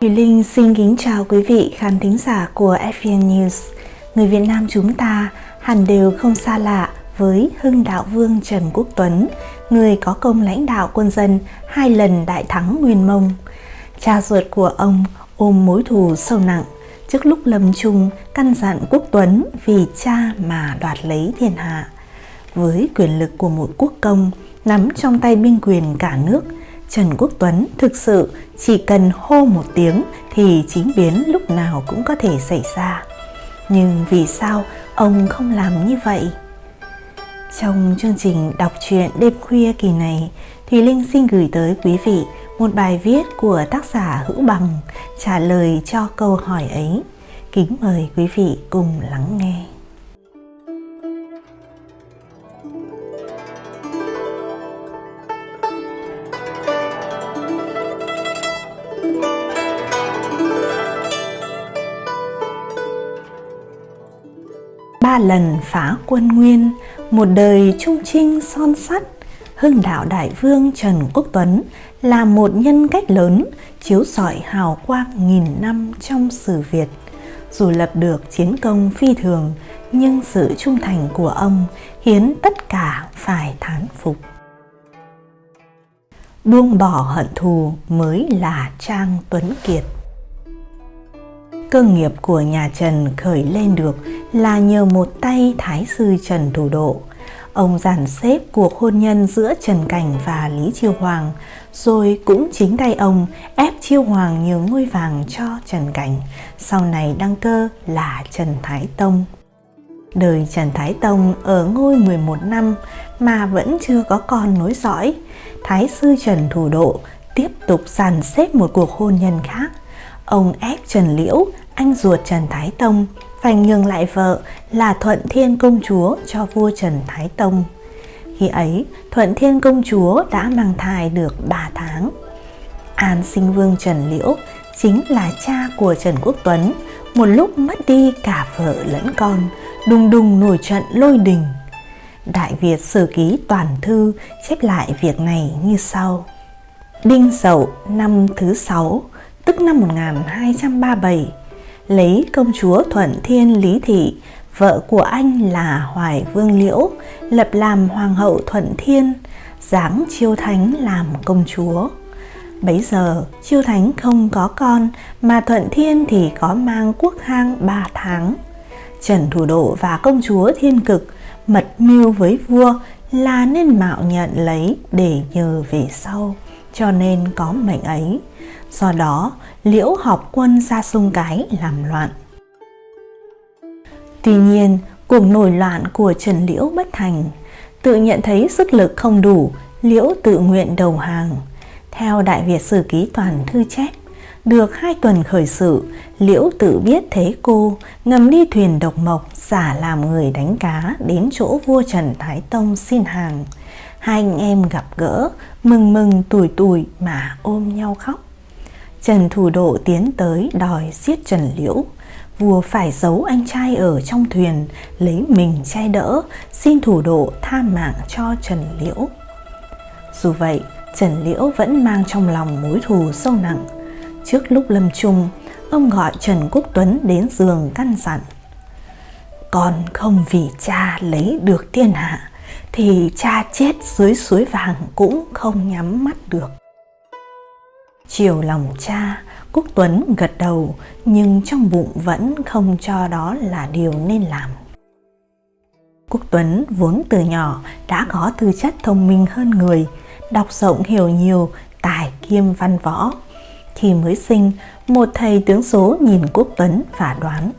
Thùy Linh xin kính chào quý vị khán thính giả của FVN News. Người Việt Nam chúng ta hẳn đều không xa lạ với Hưng Đạo Vương Trần Quốc Tuấn, người có công lãnh đạo quân dân hai lần đại thắng Nguyên Mông. Cha ruột của ông ôm mối thù sâu nặng, trước lúc lâm chung căn dặn Quốc Tuấn vì cha mà đoạt lấy thiên hạ. Với quyền lực của một quốc công nắm trong tay binh quyền cả nước, Trần Quốc Tuấn thực sự chỉ cần hô một tiếng thì chính biến lúc nào cũng có thể xảy ra. Nhưng vì sao ông không làm như vậy? Trong chương trình đọc truyện đêm khuya kỳ này, Thùy Linh xin gửi tới quý vị một bài viết của tác giả Hữu Bằng trả lời cho câu hỏi ấy. Kính mời quý vị cùng lắng nghe. Ba lần phá quân nguyên, một đời trung trinh son sắt, hưng đạo đại vương Trần Quốc Tuấn là một nhân cách lớn, chiếu sỏi hào quang nghìn năm trong sử Việt. Dù lập được chiến công phi thường, nhưng sự trung thành của ông khiến tất cả phải thán phục. Buông bỏ hận thù mới là Trang Tuấn Kiệt. Cơ nghiệp của nhà Trần khởi lên được là nhờ một tay Thái sư Trần Thủ Độ. Ông giản xếp cuộc hôn nhân giữa Trần Cảnh và Lý Chiêu Hoàng, rồi cũng chính tay ông ép Chiêu Hoàng nhường ngôi vàng cho Trần Cảnh, sau này đăng cơ là Trần Thái Tông. Đời Trần Thái Tông ở ngôi 11 năm mà vẫn chưa có con nối dõi. Thái sư Trần Thủ Độ tiếp tục dàn xếp một cuộc hôn nhân khác Ông ép Trần Liễu, anh ruột Trần Thái Tông, phải nhường lại vợ là Thuận Thiên Công Chúa cho vua Trần Thái Tông. Khi ấy, Thuận Thiên Công Chúa đã mang thai được 3 tháng. An sinh vương Trần Liễu chính là cha của Trần Quốc Tuấn, một lúc mất đi cả vợ lẫn con, đùng đùng nổi trận lôi đình. Đại Việt Sử Ký Toàn Thư chép lại việc này như sau. Đinh Dậu năm thứ sáu tức năm 1237, lấy công chúa Thuận Thiên Lý Thị, vợ của anh là Hoài Vương Liễu, lập làm Hoàng hậu Thuận Thiên, giáng Chiêu Thánh làm công chúa. Bấy giờ Chiêu Thánh không có con mà Thuận Thiên thì có mang quốc hang 3 tháng. Trần Thủ Độ và công chúa Thiên Cực mật mưu với vua là nên mạo nhận lấy để nhờ về sau, cho nên có mệnh ấy. Do đó, Liễu họp quân ra sông cái làm loạn. Tuy nhiên, cuộc nổi loạn của Trần Liễu bất thành. Tự nhận thấy sức lực không đủ, Liễu tự nguyện đầu hàng. Theo Đại Việt Sử Ký Toàn Thư chép, được hai tuần khởi sự, Liễu tự biết thế cô, ngầm đi thuyền độc mộc, giả làm người đánh cá đến chỗ vua Trần Thái Tông xin hàng. Hai anh em gặp gỡ, mừng mừng tuổi tuổi mà ôm nhau khóc. Trần Thủ Độ tiến tới đòi giết Trần Liễu. Vua phải giấu anh trai ở trong thuyền, lấy mình che đỡ, xin Thủ Độ tha mạng cho Trần Liễu. Dù vậy, Trần Liễu vẫn mang trong lòng mối thù sâu nặng. Trước lúc lâm chung, ông gọi Trần Quốc Tuấn đến giường căn dặn. Con không vì cha lấy được thiên hạ, thì cha chết dưới suối vàng cũng không nhắm mắt được. Chiều lòng cha, Quốc Tuấn gật đầu nhưng trong bụng vẫn không cho đó là điều nên làm. Quốc Tuấn vốn từ nhỏ đã có tư chất thông minh hơn người, đọc rộng hiểu nhiều, tài kiêm văn võ. Khi mới sinh, một thầy tướng số nhìn Quốc Tuấn và đoán.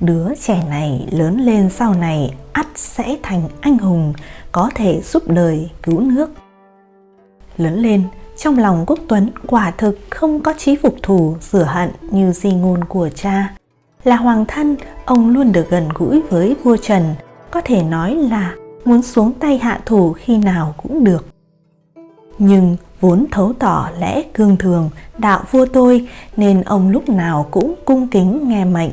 Đứa trẻ này lớn lên sau này ắt sẽ thành anh hùng, có thể giúp đời cứu nước. Lớn lên, trong lòng Quốc Tuấn quả thực không có trí phục thù rửa hận như di ngôn của cha. Là hoàng thân, ông luôn được gần gũi với vua Trần, có thể nói là muốn xuống tay hạ thủ khi nào cũng được. Nhưng vốn thấu tỏ lẽ cương thường, đạo vua tôi nên ông lúc nào cũng cung kính nghe mệnh.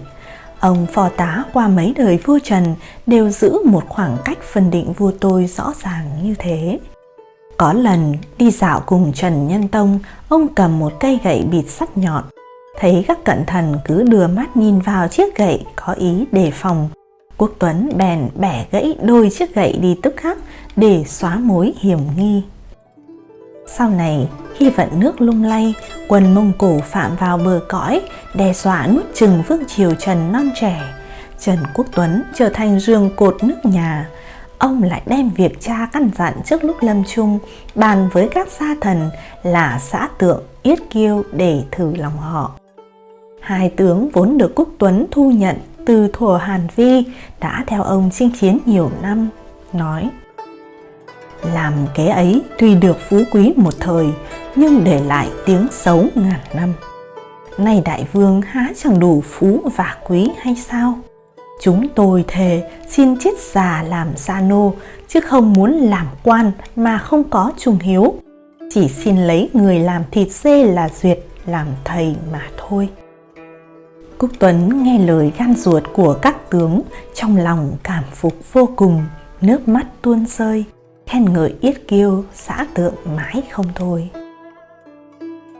Ông phò tá qua mấy đời vua Trần đều giữ một khoảng cách phân định vua tôi rõ ràng như thế. Có lần đi dạo cùng Trần Nhân Tông, ông cầm một cây gậy bịt sắt nhọn. Thấy các cận thần cứ đưa mắt nhìn vào chiếc gậy có ý đề phòng. Quốc Tuấn bèn bẻ gãy đôi chiếc gậy đi tức khắc để xóa mối hiểm nghi. Sau này, khi vận nước lung lay, quân Mông Cổ phạm vào bờ cõi, đe dọa nuốt chừng vương triều Trần non trẻ. Trần Quốc Tuấn trở thành rương cột nước nhà. Ông lại đem việc cha căn dặn trước lúc lâm chung bàn với các gia thần là xã tượng, yết kiêu để thử lòng họ. Hai tướng vốn được Quốc Tuấn thu nhận từ thuở Hàn Vi đã theo ông chinh chiến nhiều năm, nói làm kế ấy tuy được phú quý một thời nhưng để lại tiếng xấu ngàn năm. Nay đại vương há chẳng đủ phú và quý hay sao? Chúng tôi thề xin chết già làm gia nô chứ không muốn làm quan mà không có trung hiếu. Chỉ xin lấy người làm thịt dê là duyệt làm thầy mà thôi. Cúc Tuấn nghe lời gan ruột của các tướng trong lòng cảm phục vô cùng, nước mắt tuôn rơi khen ngợi yết kiêu xã tượng mãi không thôi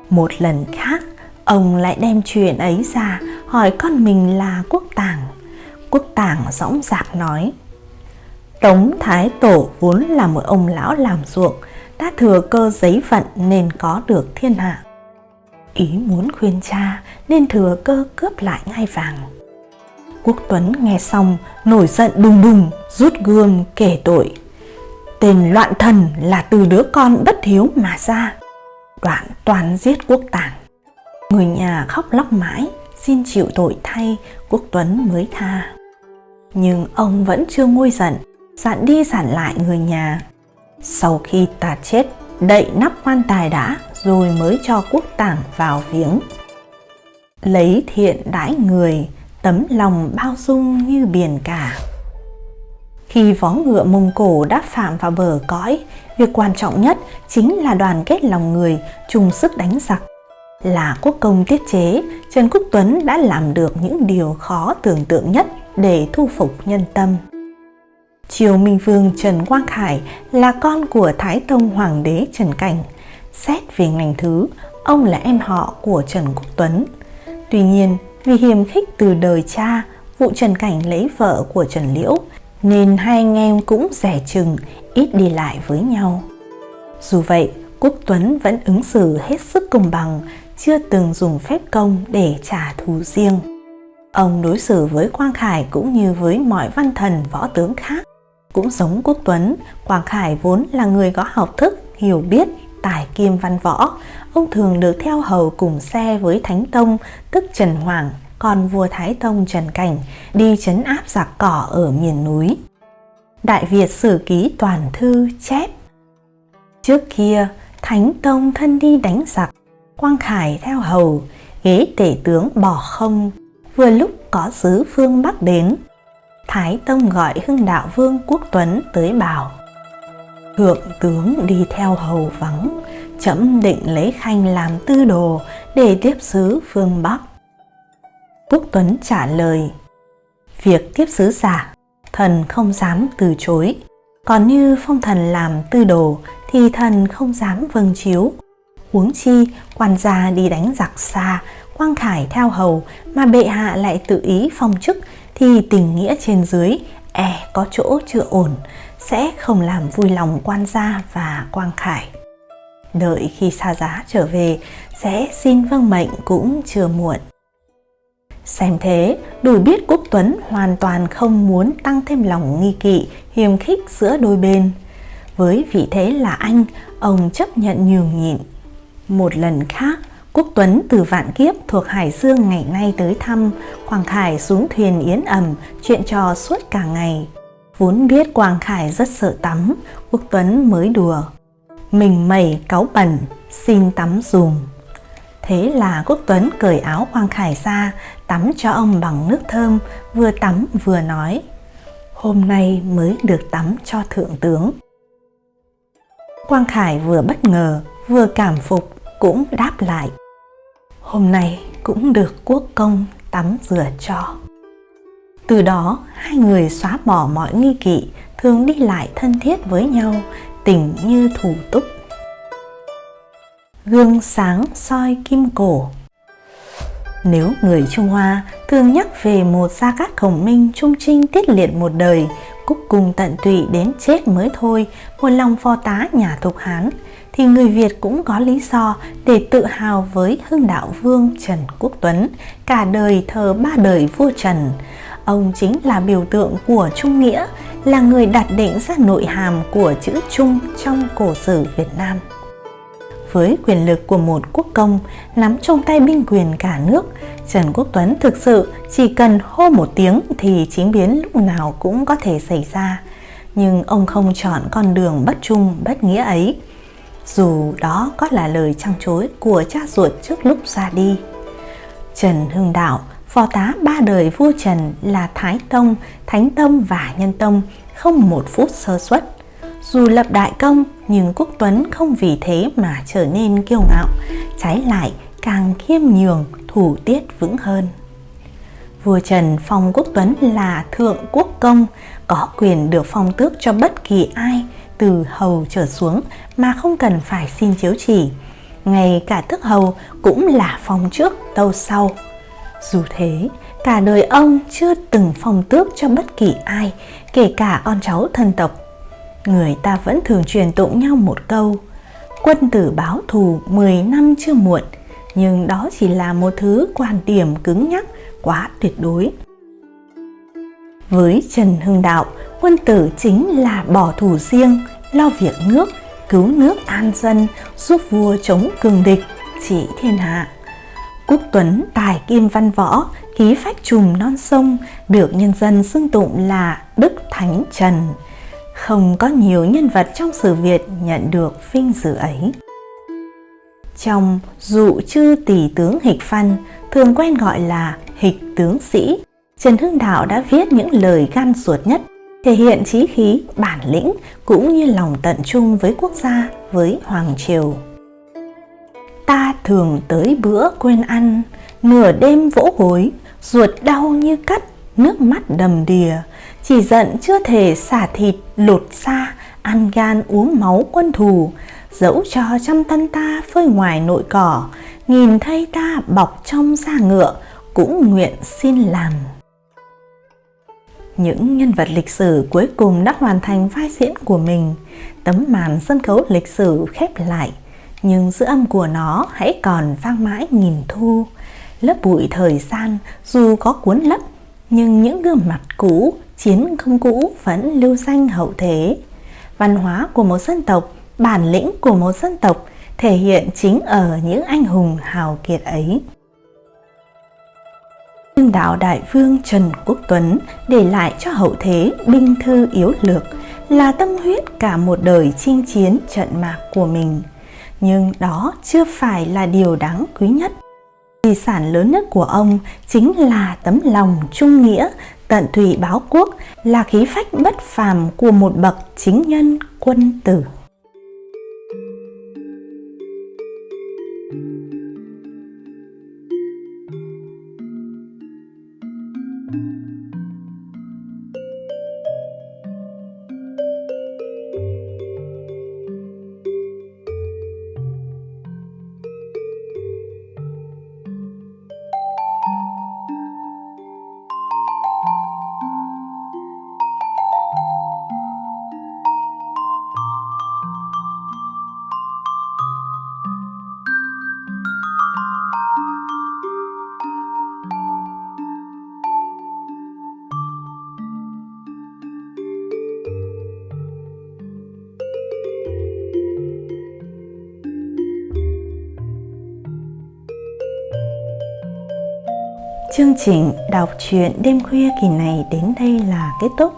một lần khác ông lại đem chuyện ấy ra hỏi con mình là quốc tàng quốc tàng dõng dạc nói, tống thái tổ vốn là một ông lão làm ruộng đã thừa cơ giấy vận nên có được thiên hạ. Ý muốn khuyên cha nên thừa cơ cướp lại ngai vàng. Quốc tuấn nghe xong, nổi giận đùng đùng, rút gươm kể tội, Tên loạn thần là từ đứa con bất hiếu mà ra. Đoạn toàn giết quốc tàng. Người nhà khóc lóc mãi, Xin chịu tội thay Quốc Tuấn mới tha. Nhưng ông vẫn chưa nguôi giận Dặn đi dặn lại người nhà. Sau khi ta chết Đậy nắp quan tài đã Rồi mới cho quốc tàng vào viếng. Lấy thiện đãi người Tấm lòng bao dung như biển cả. Khi vó ngựa Mông Cổ đã phạm vào bờ cõi, việc quan trọng nhất chính là đoàn kết lòng người, chung sức đánh giặc. Là quốc công tiết chế, Trần Quốc Tuấn đã làm được những điều khó tưởng tượng nhất để thu phục nhân tâm. Triều Minh Vương Trần Quang Khải là con của Thái Tông Hoàng đế Trần Cảnh. Xét về ngành thứ, ông là em họ của Trần Quốc Tuấn. Tuy nhiên, vì hiềm khích từ đời cha, vụ Trần Cảnh lấy vợ của Trần Liễu nên hai anh em cũng rẻ chừng, ít đi lại với nhau. Dù vậy, Quốc Tuấn vẫn ứng xử hết sức công bằng, chưa từng dùng phép công để trả thù riêng. Ông đối xử với Quang Khải cũng như với mọi văn thần võ tướng khác. Cũng giống Quốc Tuấn, Quang Khải vốn là người có học thức, hiểu biết, tài kiêm văn võ. Ông thường được theo hầu cùng xe với Thánh Tông, tức Trần Hoàng còn vua Thái Tông Trần Cảnh đi chấn áp giặc cỏ ở miền núi. Đại Việt Sử Ký Toàn Thư chép Trước kia, Thánh Tông thân đi đánh giặc, Quang Khải theo hầu, ghế tể tướng bỏ không, vừa lúc có sứ phương Bắc đến. Thái Tông gọi Hưng Đạo Vương Quốc Tuấn tới bảo Thượng tướng đi theo hầu vắng, chấm định lấy khanh làm tư đồ để tiếp sứ phương Bắc. Quốc Tuấn trả lời Việc tiếp sứ giả thần không dám từ chối Còn như phong thần làm tư đồ thì thần không dám vâng chiếu Huống chi quan gia đi đánh giặc xa Quang Khải theo hầu mà bệ hạ lại tự ý phong chức thì tình nghĩa trên dưới e có chỗ chưa ổn sẽ không làm vui lòng quan gia và Quang Khải. Đợi khi xa giá trở về sẽ xin vâng mệnh cũng chưa muộn. Xem thế, đủ biết Quốc Tuấn hoàn toàn không muốn tăng thêm lòng nghi kỵ, hiềm khích giữa đôi bên. Với vị thế là anh, ông chấp nhận nhường nhịn. Một lần khác, Quốc Tuấn từ Vạn Kiếp thuộc Hải Dương ngày nay tới thăm, Quang Khải xuống thuyền yến ẩm, chuyện trò suốt cả ngày. Vốn biết Quang Khải rất sợ tắm, Quốc Tuấn mới đùa. Mình mẩy cáu bẩn, xin tắm dùm. Thế là Quốc Tuấn cởi áo Quang Khải ra, tắm cho ông bằng nước thơm, vừa tắm vừa nói. Hôm nay mới được tắm cho thượng tướng. Quang Khải vừa bất ngờ, vừa cảm phục, cũng đáp lại. Hôm nay cũng được quốc công tắm rửa cho. Từ đó, hai người xóa bỏ mọi nghi kỵ, thường đi lại thân thiết với nhau, tình như thủ túc gương sáng soi kim cổ nếu người Trung Hoa thường nhắc về một gia cát khổng minh trung trinh tiết liệt một đời, cúc cùng tận tụy đến chết mới thôi, một lòng phò tá nhà Thục Hán, thì người Việt cũng có lý do để tự hào với hưng đạo vương Trần Quốc Tuấn, cả đời thờ ba đời vua Trần. Ông chính là biểu tượng của Trung Nghĩa, là người đặt định ra nội hàm của chữ Trung trong cổ sử Việt Nam với quyền lực của một quốc công nắm trong tay binh quyền cả nước, Trần Quốc Tuấn thực sự chỉ cần hô một tiếng thì chính biến lúc nào cũng có thể xảy ra. Nhưng ông không chọn con đường bất trung, bất nghĩa ấy. Dù đó có là lời trăng chối của cha ruột trước lúc ra đi. Trần Hưng Đạo, phò tá ba đời vua Trần là Thái Tông, Thánh Tông và Nhân Tông, không một phút sơ suất dù lập đại công nhưng Quốc Tuấn không vì thế mà trở nên kiêu ngạo, trái lại càng khiêm nhường, thủ tiết vững hơn. Vua Trần phong Quốc Tuấn là thượng quốc công, có quyền được phong tước cho bất kỳ ai từ hầu trở xuống mà không cần phải xin chiếu chỉ. Ngay cả tước hầu cũng là phong trước tâu sau. Dù thế, cả đời ông chưa từng phong tước cho bất kỳ ai, kể cả con cháu thân tộc người ta vẫn thường truyền tụng nhau một câu Quân tử báo thù 10 năm chưa muộn Nhưng đó chỉ là một thứ quan điểm cứng nhắc quá tuyệt đối Với Trần Hưng Đạo, quân tử chính là bỏ thù riêng, lo việc nước, cứu nước an dân, giúp vua chống cường địch, trị thiên hạ. Quốc Tuấn tài kim văn võ, khí phách trùm non sông, được nhân dân xưng tụng là Đức Thánh Trần không có nhiều nhân vật trong sử Việt nhận được vinh dự ấy. Trong dụ chư tỷ tướng hịch văn, thường quen gọi là hịch tướng sĩ, Trần Hưng Đạo đã viết những lời gan ruột nhất, thể hiện trí khí, bản lĩnh cũng như lòng tận trung với quốc gia, với Hoàng Triều. Ta thường tới bữa quên ăn, nửa đêm vỗ gối, ruột đau như cắt, nước mắt đầm đìa, chỉ giận chưa thể xả thịt lột xa, ăn gan uống máu quân thù, dẫu cho trăm thân ta phơi ngoài nội cỏ, nhìn thấy ta bọc trong da ngựa, cũng nguyện xin làm. Những nhân vật lịch sử cuối cùng đã hoàn thành vai diễn của mình, tấm màn sân khấu lịch sử khép lại, nhưng dư âm của nó hãy còn vang mãi nghìn thu. Lớp bụi thời gian dù có cuốn lấp, nhưng những gương mặt cũ chiến công cũ vẫn lưu danh hậu thế. Văn hóa của một dân tộc, bản lĩnh của một dân tộc thể hiện chính ở những anh hùng hào kiệt ấy. Trương đạo đại vương Trần Quốc Tuấn để lại cho hậu thế binh thư yếu lược là tâm huyết cả một đời chinh chiến trận mạc của mình. Nhưng đó chưa phải là điều đáng quý nhất. Di sản lớn nhất của ông chính là tấm lòng trung nghĩa Tận tụy báo quốc là khí phách bất phàm của một bậc chính nhân quân tử. Chương trình đọc truyện đêm khuya kỳ này đến đây là kết thúc.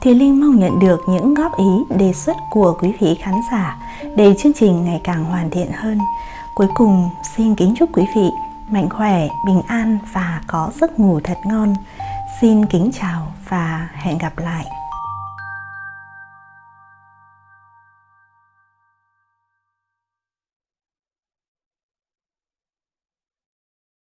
Thì Linh mong nhận được những góp ý, đề xuất của quý vị khán giả để chương trình ngày càng hoàn thiện hơn. Cuối cùng, xin kính chúc quý vị mạnh khỏe, bình an và có giấc ngủ thật ngon. Xin kính chào và hẹn gặp lại.